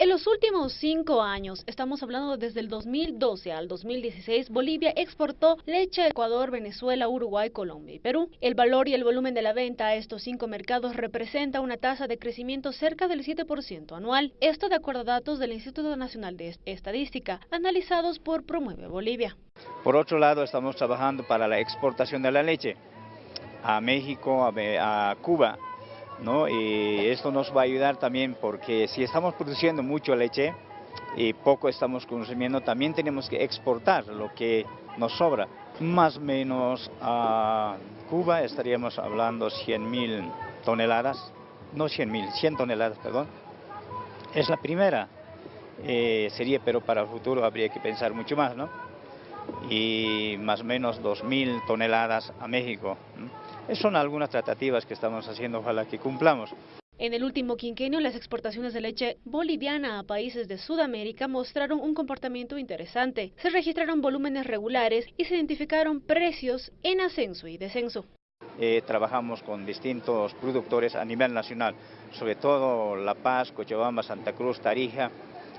En los últimos cinco años, estamos hablando desde el 2012 al 2016, Bolivia exportó leche a Ecuador, Venezuela, Uruguay, Colombia y Perú. El valor y el volumen de la venta a estos cinco mercados representa una tasa de crecimiento cerca del 7% anual. Esto de acuerdo a datos del Instituto Nacional de Estadística, analizados por Promueve Bolivia. Por otro lado, estamos trabajando para la exportación de la leche a México, a, Cuba, ¿no? Y esto nos va a ayudar también porque si estamos produciendo mucho leche y poco estamos consumiendo, también tenemos que exportar lo que nos sobra. Más o menos a Cuba estaríamos hablando 100 mil toneladas, no 100 mil, 100 toneladas, perdón. Es la primera. Eh, sería, pero para el futuro habría que pensar mucho más, ¿no? Y más o menos 2.000 toneladas a México. Son algunas tratativas que estamos haciendo, ojalá que cumplamos. En el último quinquenio, las exportaciones de leche boliviana a países de Sudamérica mostraron un comportamiento interesante. Se registraron volúmenes regulares y se identificaron precios en ascenso y descenso. Eh, trabajamos con distintos productores a nivel nacional, sobre todo La Paz, Cochabamba, Santa Cruz, Tarija.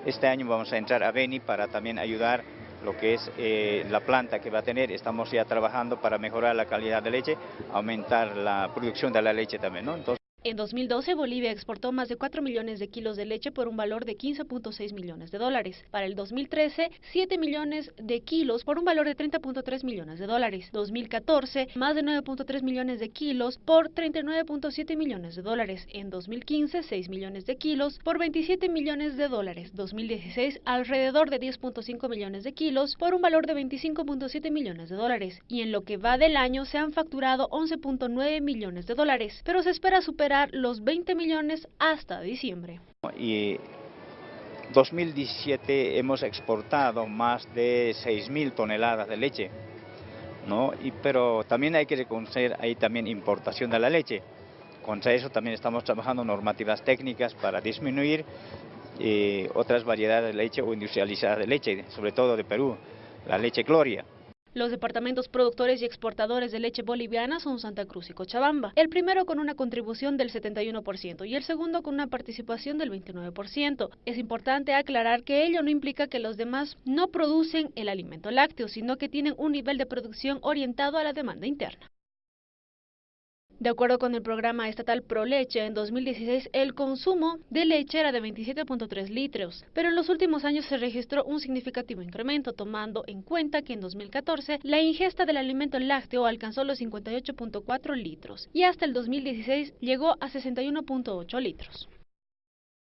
Este año vamos a entrar a Beni para también ayudar lo que es eh, la planta que va a tener. Estamos ya trabajando para mejorar la calidad de leche, aumentar la producción de la leche también. ¿no? En 2012, Bolivia exportó más de 4 millones de kilos de leche por un valor de 15.6 millones de dólares. Para el 2013, 7 millones de kilos por un valor de 30.3 millones de dólares. 2014, más de 9.3 millones de kilos por 39.7 millones de dólares. En 2015, 6 millones de kilos por 27 millones de dólares. 2016, alrededor de 10.5 millones de kilos por un valor de 25.7 millones de dólares. Y en lo que va del año se han facturado 11.9 millones de dólares, pero se espera superar los 20 millones hasta diciembre. Y 2017 hemos exportado más de 6.000 toneladas de leche, ¿no? Y, pero también hay que reconocer ahí también importación de la leche. Contra eso también estamos trabajando normativas técnicas para disminuir eh, otras variedades de leche o industrializada de leche, sobre todo de Perú, la leche Gloria. Los departamentos productores y exportadores de leche boliviana son Santa Cruz y Cochabamba, el primero con una contribución del 71% y el segundo con una participación del 29%. Es importante aclarar que ello no implica que los demás no producen el alimento lácteo, sino que tienen un nivel de producción orientado a la demanda interna. De acuerdo con el programa estatal ProLeche, en 2016 el consumo de leche era de 27.3 litros, pero en los últimos años se registró un significativo incremento, tomando en cuenta que en 2014 la ingesta del alimento lácteo alcanzó los 58.4 litros y hasta el 2016 llegó a 61.8 litros.